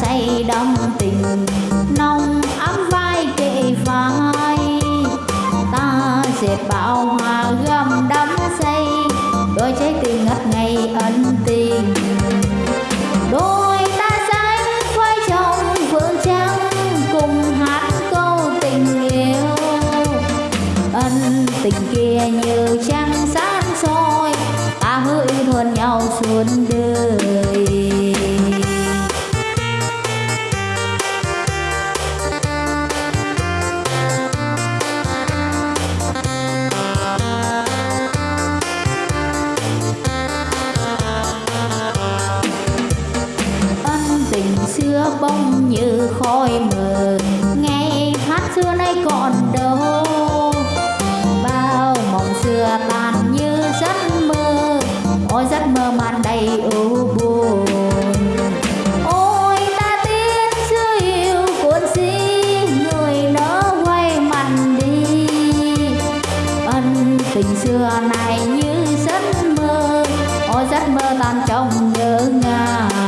say đắm tình nồng ấm vai kệ vai. Ta dệt bao hoa bông như khói mờ. Ngày hát xưa nay còn đâu. Bao mộng xưa tan như giấc mơ. Ôi, giấc mơ màn đầy ưu buồn. Ôi, ta tiếc xưa yêu cuốn si người nỡ quay mặt đi. Ân tình xưa này như giấc mơ. Ôi, giấc mơ tan trong nhớ ngàn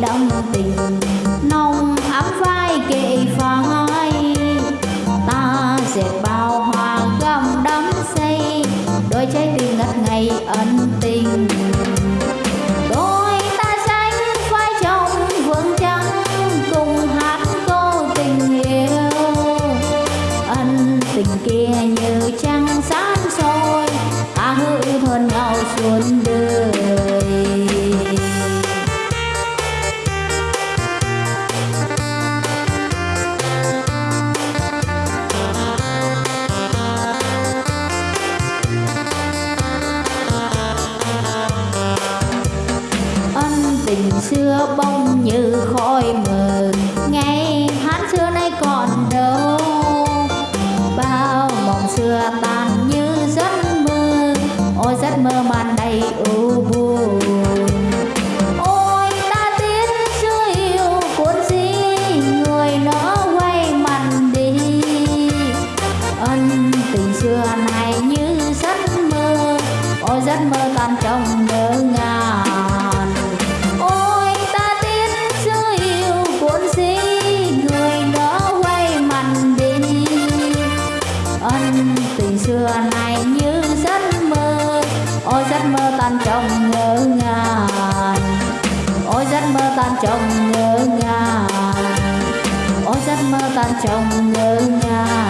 say tình. Nồng ấm vai kề phai ta dệt bao hoa gầm đắm say. Đôi trái tim ngất ngây ân tình. Đôi ta xanh vai trong vườn trắng cùng hát câu tình yêu. Ân tình kia như trăng sáng soi, ta hứa yêu thương nhau suốt đời. Xưa bông như khói mờ ngày hát xưa nay còn đâu. Bao mộng xưa tan như giấc mơ, ôi giấc mơ màn đầy ưu buồn. Ôi ta tiến xưa yêu cuốn gì người nó quay mặt đi. Ân tình xưa này như giấc mơ, ôi giấc mơ tan trong ôi giấc mơ tan trong ngỡ ngàng. Ôi, giấc mơ tan trong ngỡ ngàng. Ôi, giấc mơ tan trong ngỡ ngàng.